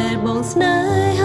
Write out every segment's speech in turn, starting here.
ដែលបងស្នេហ៍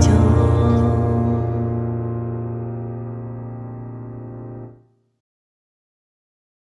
就